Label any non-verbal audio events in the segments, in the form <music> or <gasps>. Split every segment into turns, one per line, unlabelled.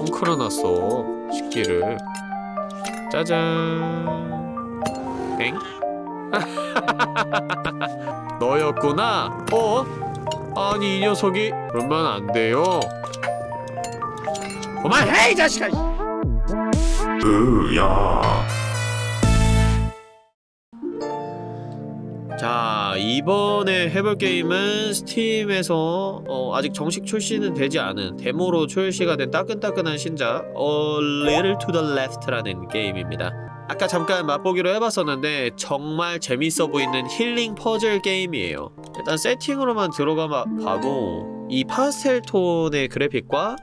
헝클어놨어 식기를 짜잔 엥? <laughs> 너였구나? 어? 아니 이 녀석이 그러면 안 돼요 그만해 이 자식아
으야
자 이번에 해볼 게임은 스팀에서 어, 아직 정식 출시는 되지 않은 데모로 출시가 된 따끈따끈한 신작 A Little to the Left라는 게임입니다. 아까 잠깐 맛보기로 해봤었는데 정말 재밌어 보이는 힐링 퍼즐 게임이에요. 일단 세팅으로만 들어가 봐도 이 파스텔 톤의 그래픽과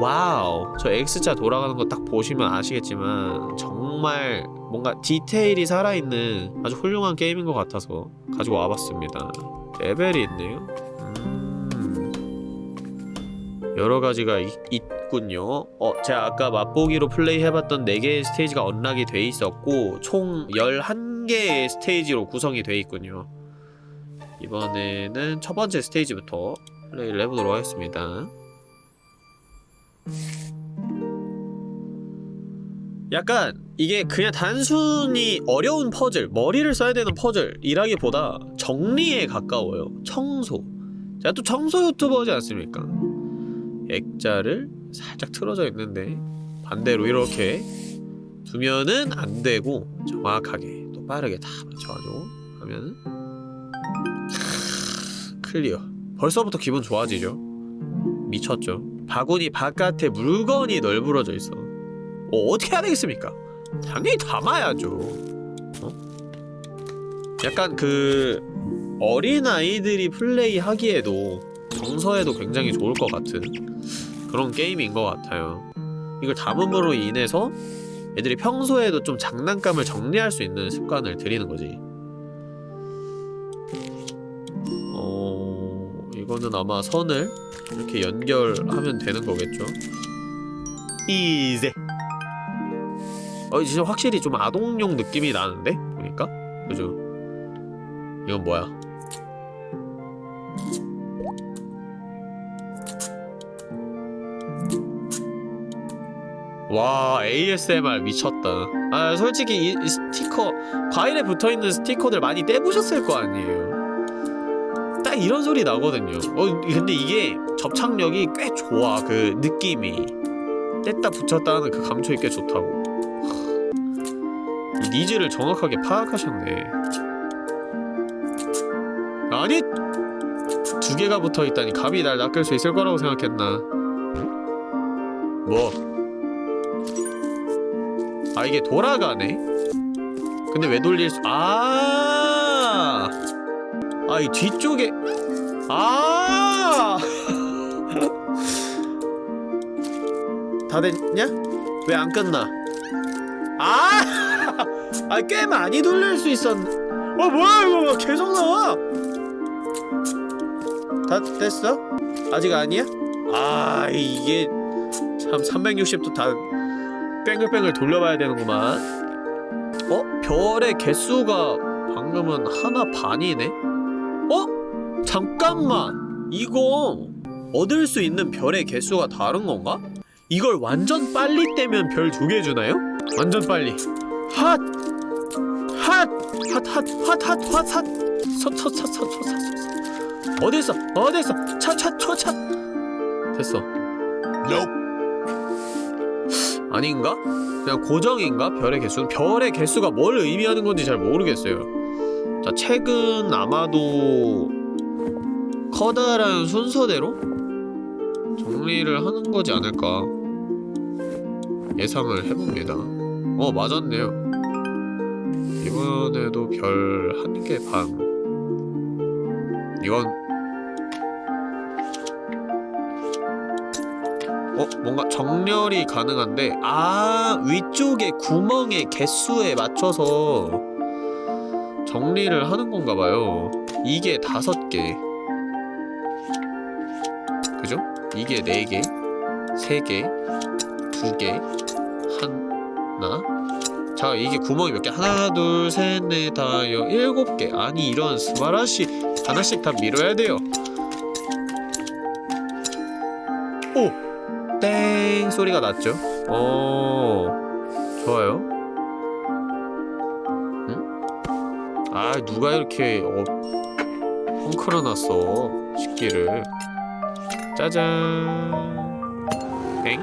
와우. 저 X자 돌아가는 거 딱 보시면 아시겠지만 정말 뭔가 디테일이 살아있는 아주 훌륭한 게임인 것 같아서 가지고 와봤습니다. 레벨이 있네요. 음... 여러 가지가 있 군요. 어 제가 아까 맛보기로 플레이해봤던 4개의 스테이지가 unlock이 돼 있었고 총 11개의 스테이지로 구성이 돼 있군요. 이번에는 첫 번째 스테이지부터 플레이를 해보도록 하겠습니다 약간 이게 그냥 단순히 어려운 퍼즐, 머리를 써야 되는 퍼즐이라기보다 정리에 가까워요. 청소. 제가 또 청소 유튜버지 않습니까? 액자를 살짝 틀어져 있는데 반대로 이렇게 두면은 안 되고 정확하게 또 빠르게 다 맞춰가지고 하면은 클리어. 벌써부터 기분 좋아지죠? 미쳤죠? 바구니 바깥에 물건이 널브러져 있어. 어, 어떻게 해야 되겠습니까? 당연히 담아야죠. 어? 약간 그 어린아이들이 플레이하기에도 정서에도 굉장히 좋을 것 같은 그런 게임인 것 같아요. 이걸 담음으로 인해서 애들이 평소에도 좀 장난감을 정리할 수 있는 습관을 들이는 거지. 이거는 아마 선을 이렇게 연결하면 되는 거겠죠? 이제 어 진짜 확실히 좀 아동용 느낌이 나는데? 보니까? 그죠? 이건 뭐야? 와 ASMR 미쳤다 아 솔직히 이, 이 스티커 과일에 붙어있는 스티커들 많이 떼보셨을 거 아니에요 딱 이런 소리 나거든요 어 근데 이게 접착력이 꽤 좋아 그 느낌이 뗐다 붙였다 하는 그 감촉이 꽤 좋다고 이 needs를 정확하게 파악하셨네 아니! 두 개가 붙어있다니 감히 날 낚을 수 있을 거라고 생각했나 뭐? 아 이게 돌아가네? 근데 왜 돌릴 수.. 아! 아이 뒤쪽에.. 아! 다 됐냐? 왜 안 끝나? 아! 아, 꽤 많이 돌릴 수 있었네. 어, 뭐야, 이거. 계속 나와! 다 됐어? 아직 아니야? 아, 이게 참 360도 다 뺑글뺑글 돌려봐야 되는구만. 어? 별의 개수가 방금은 하나 반이네? 어? 잠깐만! 이거 얻을 수 있는 별의 개수가 다른 건가? 이걸 완전 빨리 떼면 별 두 개 주나요? 완전 빨리 핫! 핫! 핫! 핫! 핫! 핫! 핫! 핫! 서서서서서서 어디 있어? 어디 있어? 차차 초차 됐어 아닌가? 그냥 고정인가? 별의 개수는? 별의 개수가 뭘 의미하는 건지 잘 모르겠어요 자 책은 아마도 커다란 순서대로 정리를 하는 거지 않을까 예상을 해봅니다. 어 맞았네요. 이번에도 별 한 개 반. 이건 어? 뭔가 정렬이 가능한데 아 위쪽에 구멍의 개수에 맞춰서 정리를 하는 건가 봐요. 이게 다섯 개 이게 네 개, 세 개, 두 개, 하나? 자 이게 구멍이 몇 개? 하나 둘셋넷 다섯 일곱 개. 아니 이런 스바라시 하나씩 다 밀어야 돼요. 오! 땡! 소리가 났죠? 어 좋아요. 응? 아 누가 이렇게 어, 헝클어놨어 식기를 짜잔. 땡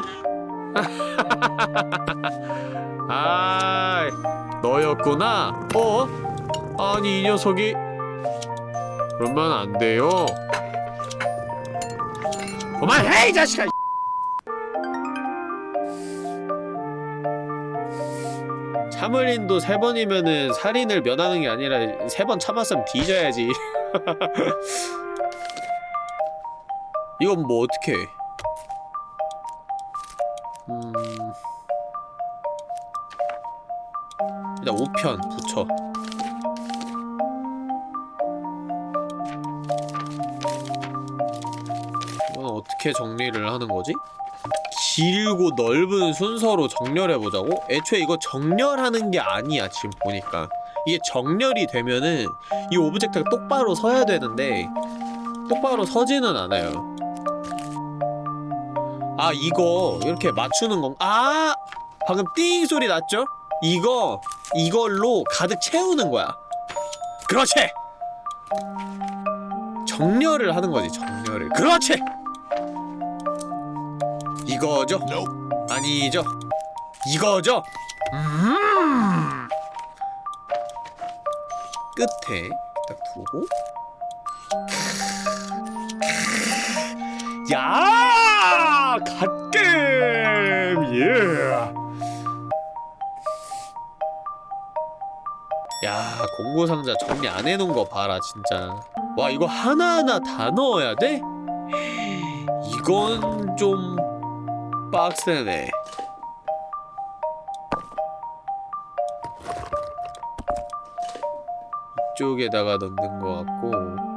<laughs> 아 너였구나. 어? 아니 이 녀석이. 그러면 안 돼요. 그만해 이 자식아! 참을인도 세 번이면은 살인을 면하는 게 아니라 세 번 참았으면 뒤져야지 <laughs> 이건 뭐 어떻게 음... 일단 5편 붙여. 이건 어떻게 정리를 하는 거지? 길고 넓은 순서로 정렬해보자고? 애초에 이거 정렬하는 게 아니야 지금 보니까. 이게 정렬이 되면은 이 object가 똑바로 서야 되는데 똑바로 서지는 않아요 아 이거 이렇게 맞추는 건 아! 방금 띵 소리 났죠? 이거 이걸로 가득 채우는 거야 그렇지! 정렬을 하는 거지 정렬을 그렇지! 이거죠? 아니죠? 이거죠? 음 끝에 딱 두고 야! 갓겜! 예! 야, 공고상자 정리 안 해놓은 거 봐라, 진짜. 와, 이거 하나하나 다 넣어야 돼? 이건 좀 빡세네. 이쪽에다가 넣는 것 같고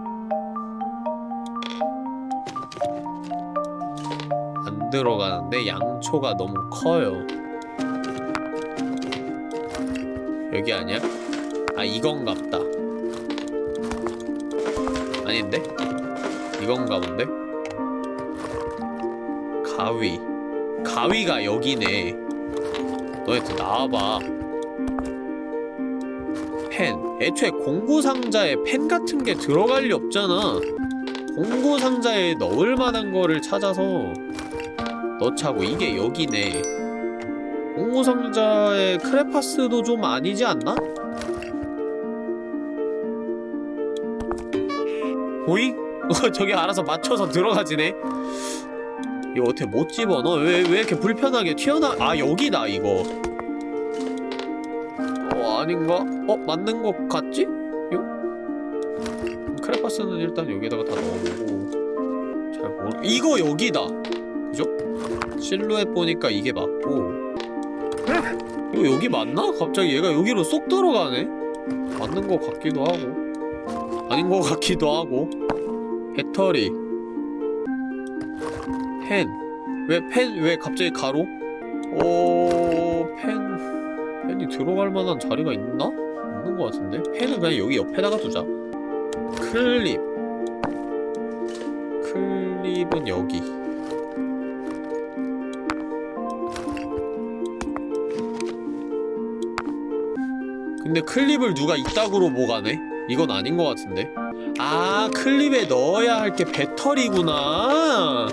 들어가는데 양초가 너무 커요. 여기 아니야? 아 이건갑다. 아닌데? 이건가 본데? 가위 가위가 여기네 너희들 나와봐 펜 애초에 공구상자에 펜 같은 게 들어갈 리 없잖아 공구상자에 넣을 만한 거를 찾아서 넣자고 이게 여기네 공구상자에 크레파스도 좀 아니지 않나? 보잉? 어, <laughs> 저기 알아서 맞춰서 들어가지네 이거 어떻게 못 집어넣어? 왜, 왜 이렇게 불편하게 튀어나 아 여기다 이거 어 아닌가? 어 맞는 것 같지? 요? 크레파스는 일단 여기다가 다 넣어보고 잘 모르 이거 여기다 그죠? 실루엣 보니까 이게 맞고 이거 여기 맞나? 갑자기 얘가 여기로 쏙 들어가네? 맞는 것 같기도 하고 아닌 것 같기도 하고 배터리 펜. 왜 펜, 왜 갑자기 가로? 어... 펜... 펜이 들어갈 만한 자리가 있나? 없는 것 같은데? 펜은 그냥 여기 옆에다가 두자. 클립. 클립은 여기. 근데 클립을 누가 이따구로 모가네? 이건 아닌 것 같은데? 아, 클립에 넣어야 할 게 배터리구나!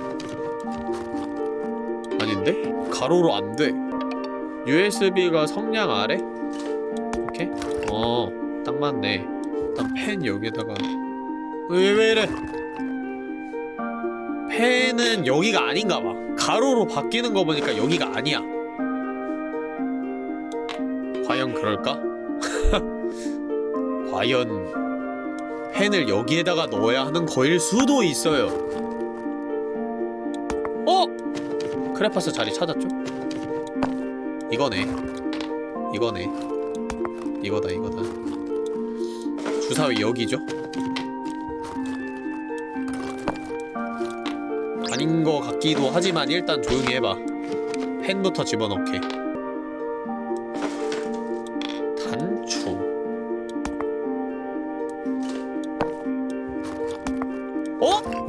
아닌데? 가로로 안 돼. USB가 성냥 아래? 이렇게? 어, 딱 맞네. 일단 펜 여기다가. 왜, 왜 이래? 펜은 여기가 아닌가 봐. 가로로 바뀌는 거 보니까 여기가 아니야. 과연 펜을 여기에다가 넣어야 하는 거일 수도 있어요. 어? 크레파스 자리 찾았죠? 이거네 이거네 이거다 이거다 주사위 여기죠? 아닌 거 같기도 하지만 일단 조용히 해봐 펜부터 집어넣게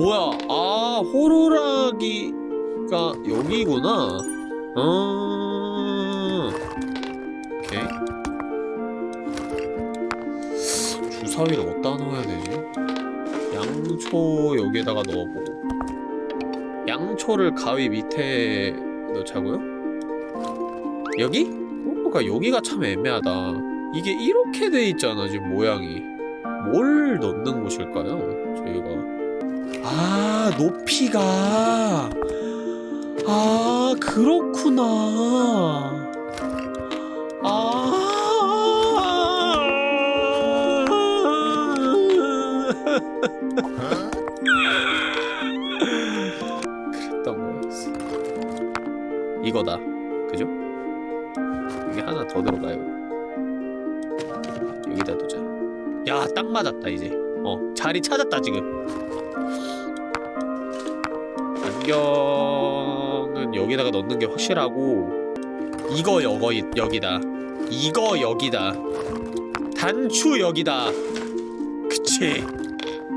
뭐야 아 호루라기 여기가 여기구나 어 오케이 주사위를 어디다 넣어야 되지? 양초 여기에다가 넣어보고 양초를 가위 밑에 넣자고요? 여기? 어, 그러니까 여기가 참 애매하다 이게 이렇게 돼 있잖아 지금 모양이 뭘 넣는 곳일까요? 저희가 아 높이가. 아 그렇구나. 아. 그랬던 거였어. 이거다. 그죠? 이게 하나 더 들어가요. 여기다 두자. 야 딱 맞았다 이제. 어 자리 찾았다 지금 안경은 여기다가 넣는 게 확실하고 이거 여거 여기다 이거 여기다 단추 여기다. 그치?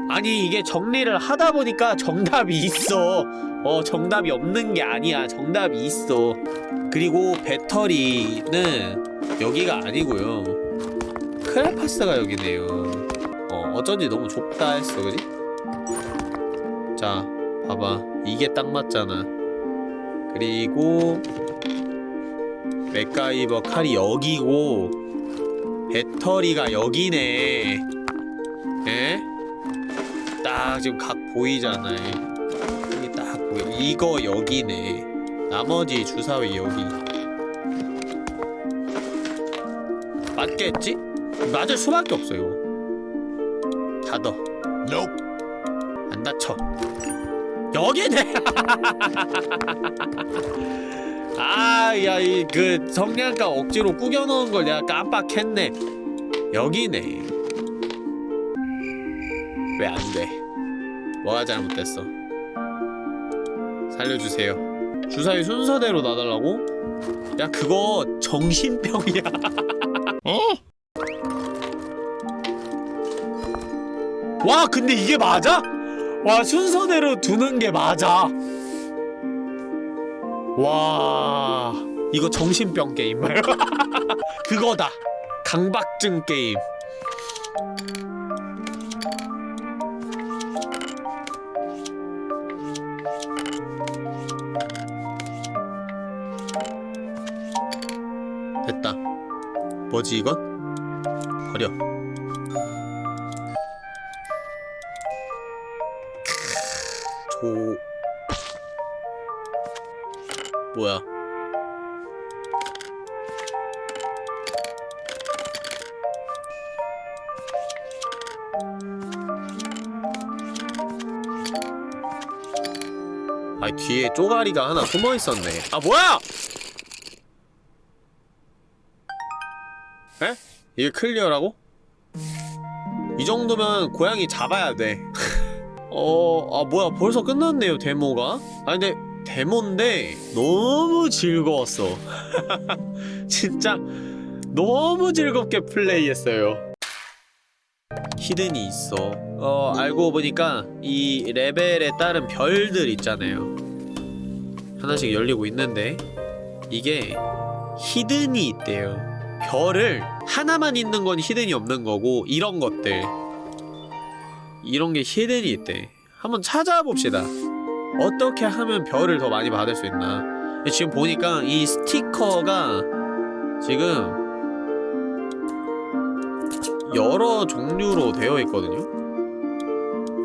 아니 이게 정리를 하다 보니까 정답이 있어. 어 정답이 없는 게 아니야. 정답이 있어. 그리고 배터리는 여기가 아니고요. 크레파스가 여기네요. 어 어쩐지 너무 좁다 했어. 그지? 자 봐봐 이게 딱 맞잖아. 그리고 맥가이버 칼이 여기고 배터리가 여기네. 에? 딱 지금 각 보이잖아. 여기 딱 보여. 이거 여기네. 나머지 주사위 여기. 맞겠지? 맞을 수밖에 없어요. 닫어 안 닫혀 여기네 아 야 이 그 성냥가 억지로 꾸겨 넣은 걸 내가 깜빡했네 여기네 왜 안 돼? 뭐가 잘못됐어? 살려주세요. 주사위 순서대로 놔달라고? 야 그거 정신병이야. <laughs> 어? 와 근데 이게 맞아? 와 순서대로 두는 게 맞아. 와 이거 정신병 게임 <laughs> 그거다. 강박증 게임. 됐다. 뭐지 이건? 버려. 조... 뭐야? 아 뒤에 쪼가리가 하나 숨어 있었네. 아 뭐야? 에? 이게 클리어라고? 이 정도면 고양이 잡아야 돼. 어, 아 뭐야 벌써 끝났네요 데모가? 아 근데 데모인데 너무 즐거웠어. <laughs> 진짜 너무 즐겁게 플레이했어요. 히든이 있어. 어 알고 보니까 이 레벨에 따른 별들 있잖아요. 하나씩 열리고 있는데 이게 히든이 있대요. 별을 하나만 있는 건 히든이 없는 거고 이런 것들 이런 게 히든이 있대 한번 찾아봅시다. 어떻게 하면 별을 더 많이 받을 수 있나. 지금 보니까 이 스티커가 지금 여러 종류로 되어 있거든요.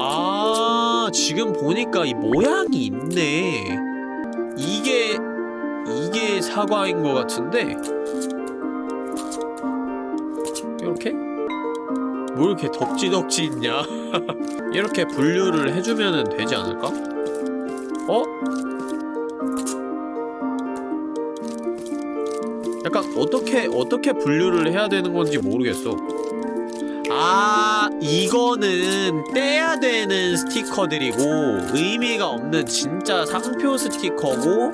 아 지금 보니까 이 모양이 있네. 이게 이게 사과인 것 같은데. 이렇게? 뭐 이렇게 덕지덕지 있냐? <laughs> 이렇게 분류를 해주면 되지 않을까? 어? 약간 어떻게 어떻게 분류를 해야 되는 건지 모르겠어. 아 이거는 떼야 되는 스티커들이고 의미가 없는 진짜 상표 스티커고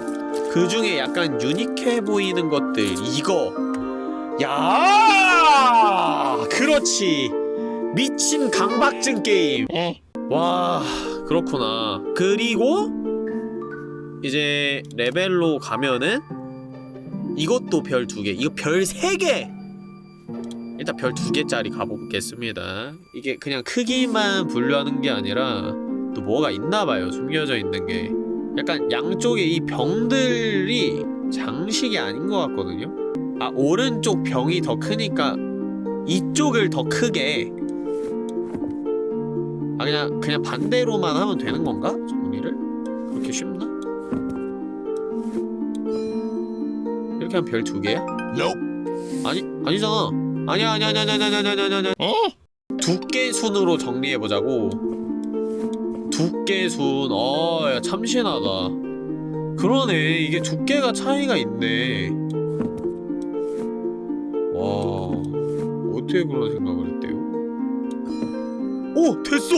그 중에 약간 유니크해 보이는 것들 이거 야 그렇지 미친 강박증 게임 와 그렇구나 그리고 이제 레벨로 가면은 이것도 별 두 개, 이거 별 세 개. 일단 별 두 개짜리 가보겠습니다. 이게 그냥 크기만 분류하는 게 아니라 또 뭐가 있나봐요. 숨겨져 있는 게. 약간 양쪽에 이 병들이 장식이 아닌 것 같거든요. 아 오른쪽 병이 더 크니까 이쪽을 더 크게. 아 그냥 그냥 반대로만 하면 되는 건가? 정리를? 그렇게 쉽나? 이렇게 하면 별 두 개야? Nope. 아니 아니잖아. 아니야 아니야 아니야 아니야 아니야 아니야 아니야.
어?
두께 순으로 정리해 보자고. 두께 순. 어, 야 참신하다. 그러네. 이게 두께가 차이가 있네. 와. 어떻게 그런 생각을 해? 오, 됐어.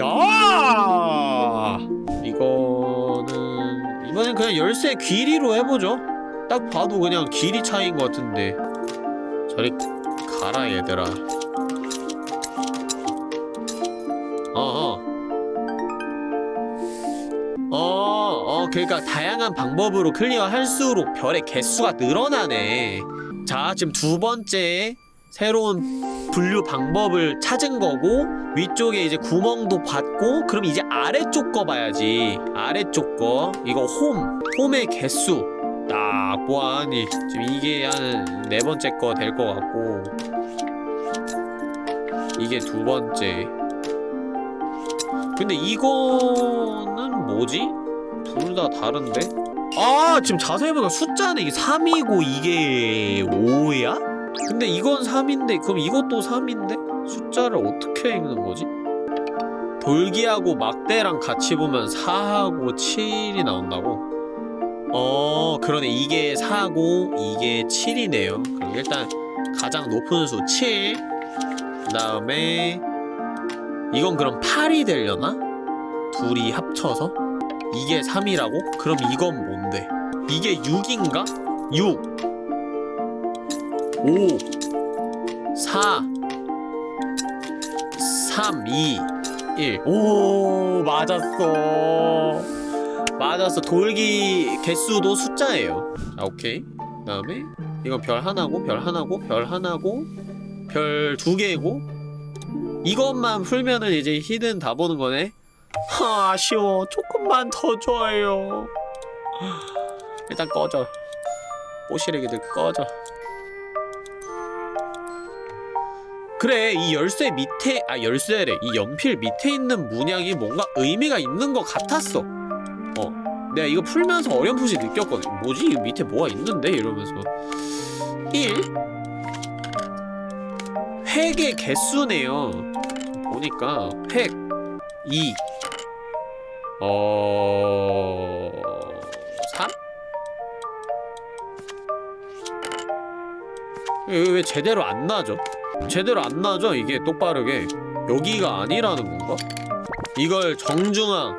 야! 이거는 이번엔 그냥 열쇠 길이로 해보죠. 딱 봐도 그냥 길이 차이인 것 같은데. 저리 가라 얘들아. 어어 어, 어, 그러니까 다양한 방법으로 클리어할수록 별의 개수가 늘어나네. 자, 지금 두 번째 새로운 분류 방법을 찾은 거고 위쪽에 이제 구멍도 받고 그럼 이제 아래쪽 거 봐야지. 아래쪽 거. 이거 홈. 홈의 개수. 딱 보아하니 지금 이게 한 네 번째 거 될 것 같고 이게 두 번째. 근데 이거는 뭐지? 둘 다 다른데? 아 지금 자세히 보니까 숫자는 이게 3이고 이게 5야? 근데 이건 3인데 그럼 이것도 3인데? 숫자를 어떻게 읽는 거지? 돌기하고 막대랑 같이 보면 4하고 7이 나온다고? 어 그러네 이게 4고 이게 7이네요 그럼 일단 가장 높은 수 7. 그 다음에 이건 그럼 8이 되려나? 둘이 합쳐서? 이게 3이라고? 그럼 이건 뭔데? 이게 6인가? 6 5 4 3 2 1 오 맞았어. 맞았어. 돌기 개수도 숫자예요. 자 오케이. 그 다음에 이건 별 하나고 별 하나고 별 하나고 별 두 개고. 이것만 풀면은 이제 히든 다 보는 거네. 하 아쉬워. 조금만 더 줘요. 일단 꺼져. 뽀시래기들 꺼져 그래 이 열쇠 밑에 아 열쇠래 이 연필 밑에 있는 문양이 뭔가 의미가 있는 것 같았어. 어 내가 이거 풀면서 어렴풋이 느꼈거든. 뭐지? 이 밑에 뭐가 있는데? 이러면서. 1 획의 개수네요. 보니까 획 2 어... 3? 왜, 왜 제대로 안 나죠? 제대로 안 나죠? 이게 똑바르게? 여기가 아니라는 건가? 이걸 정중앙.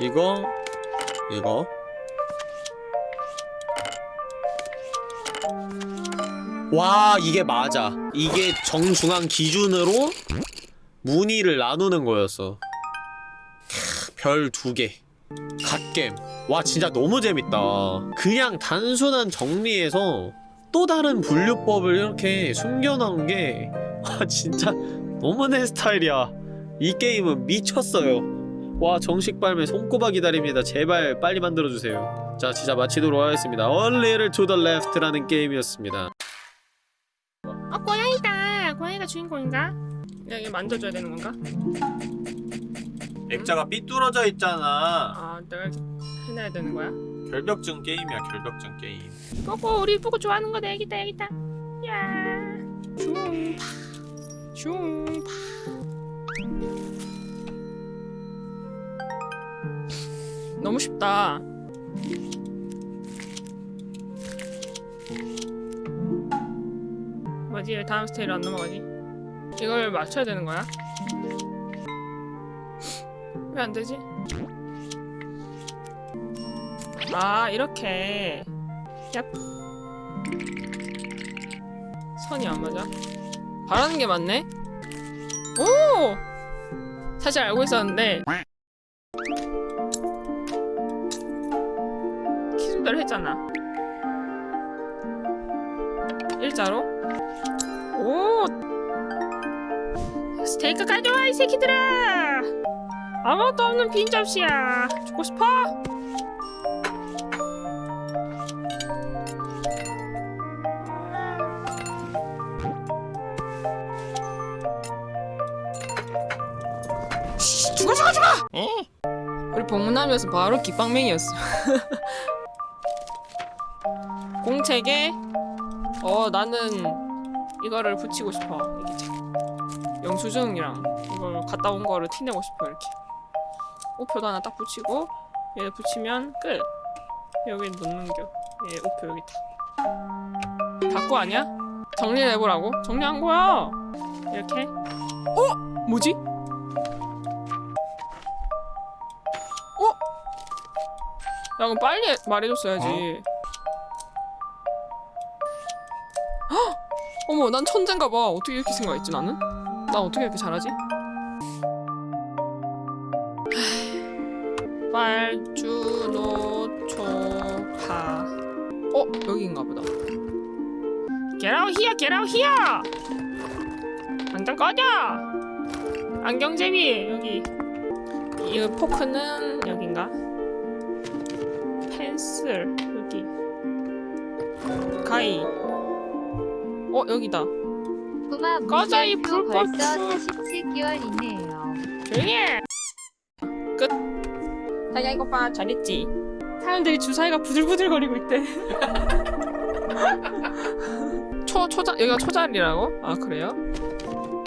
이거? 이거? 와 이게 맞아. 이게 정중앙 기준으로 무늬를 나누는 거였어. 별 두 개. 갓겜. 와 진짜 너무 재밌다. 그냥 단순한 정리에서 또 다른 분류법을 이렇게 숨겨놓은 게 와 진짜 너무 내 스타일이야. 이 게임은 미쳤어요. 와 정식 발매 손꼽아 기다립니다. 제발 빨리 만들어주세요. 자 진짜 마치도록 하겠습니다. A Little to the Left라는 게임이었습니다.
어 고양이다. 고양이가 주인공인가? 여기 만져줘야 되는 건가?
액자가 삐뚤어져 있잖아.
아 내가 해놔야 되는 거야?
결벽증 게임이야 결벽증 게임.
꼬꼬 우리 보고 좋아하는 거다 여기다 여기다. 야. 슝파. 슝파. 너무 쉽다. 뭐지? 왜 다음 스테이로 안 넘어가지? 이걸 맞춰야 되는 거야? 왜 안 되지? 아 이렇게. 얍. 선이 안 맞아? 바라는 게 맞네? 오! 사실 알고 있었는데. 하는 대로 했잖아. 일자로? 오! 스테이크 가져와 이 새끼들아! 아무것도 없는 빈 접시야. 주고 싶어? 씨, 죽어 죽어? 죽어 우리 복문하면서 바로 기빵맹이였어. <laughs> 공책에? 어 나는 이거를 붙이고 싶어 이게 참 영수증이랑 이걸 갔다 온 거를 티내고 싶어 이렇게. 우표도 하나 딱 붙이고 얘 붙이면 끝. 여기 놓는겨. 얘 우표 여기 다. 닫고 아니야? 정리를 해보라고? 정리한 거야! 이렇게. 어? 뭐지? 그럼 빨리 말해줬어야지 헉! 어머 난 천재인가 봐 어떻게 이렇게 생각했지 나는? 나 어떻게 이렇게 잘하지? <sighs> 빨주노초파 어? 여기인가 보다 Get out here! Get out here! 당장 꺼져! 안경제비 여기 이 포크는 펜슬 여기 가위 어 여기다
꼬마
꺼져, 이
물결표
불꽃.
벌써 47개월이네요.
조용히 해! 끝! 자기야 이거 봐 잘했지? 사람들이 주사위가 부들부들거리고 있대 <laughs> 초, 초자, 여기가 초자리라고? 아 그래요?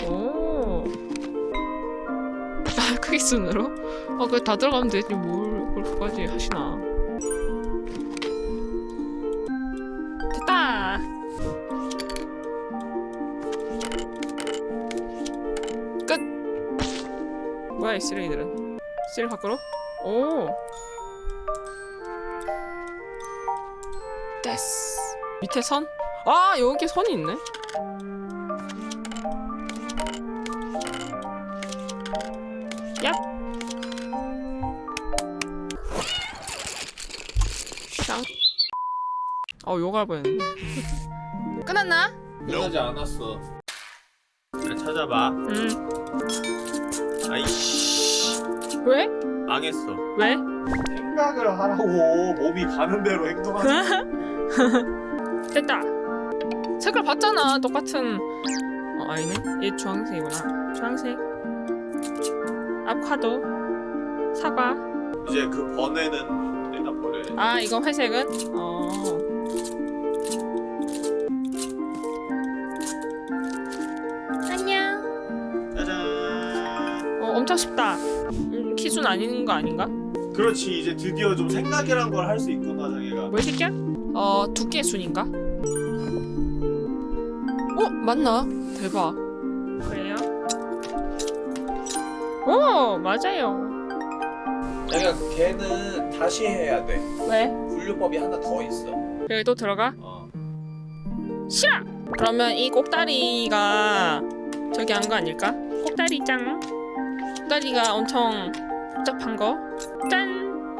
오 아, 크기 순으로? 어 그래 다 들어가면 되지 뭘 그렇게까지 하시나 뭐야 이 쓰레기들은. 쓰레기 밖으로? 오. 됐어. 밑에 선? 아 여기 선이 있네. 얍. 샹. 어 욕할 뻔했네. 끝났나?
끝나지 않았어. 잘 찾아봐.
응
아이씨.
왜?
망했어.
왜?
생각을 하라고. 몸이 가는 대로 행동하지 <laughs>
됐다. 색깔 봤잖아 똑같은. 어 아니네. 얘 주황색이구나. 주황색. 아보카도. 사과.
이제 그 번에는 내다 버려야
돼아 이거 회색은? 어 엄청 쉽다. 음, 키순 아닌 거 아닌가?
그렇지 이제 드디어 좀 생각이란 걸 할 수 있구나 자기가.
뭐야 새끼야? 어 두께 순인가? 어 맞나? 대박. 그래요? 오 맞아요.
자기가 그 걔는 다시 해야 돼.
왜?
분류법이 하나 더 있어.
여기 또 들어가?
어.
싫어! 그러면 이 꼭다리가 저기 한 거 아닐까? 꼭다리 짱 꼭다리가 엄청 복잡한 거 짠!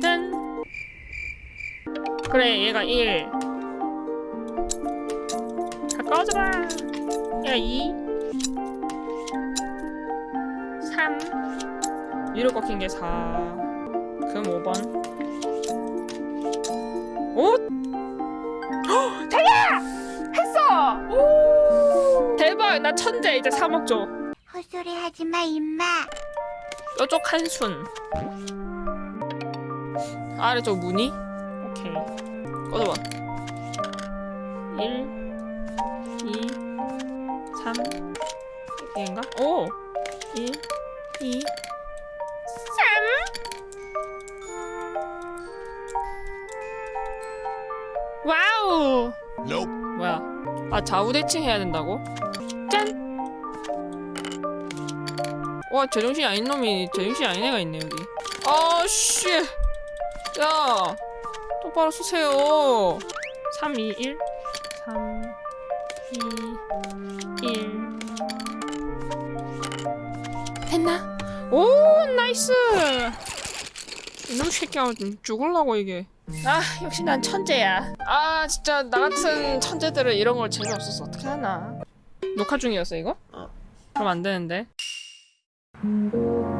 짠! 그래 얘가 1 가까워져봐 얘가 2 3 위로 꺾인 게 4 그럼 5번 오! <gasps> 했어! 대박! 나 천재! 이제 3억 줘.
헛소리 하지 마, 임마.
뾰족 한순. 아래쪽 무늬? 오케이. 꺼져봐. 1, 2, 3. 얘인가? 오! 1, 2, 3. 와우! 뭐야? 아 좌우 대칭 해야 된다고? 와 제정신이 아닌 놈이 제정신이 아닌 애가 있네 여기. 아씨. 야 똑바로 쓰세요. 3, 2, 1 3, 2, 1 됐나? 오 nice. 이놈 새끼야 좀 죽을라고 이게. 아 역시 난 천재야. 아 진짜 나 같은 천재들은 이런 걸 재미없어서 어떻게 하나. 녹화 중이었어 이거?
어.
그럼 안 되는데 Mm-hmm.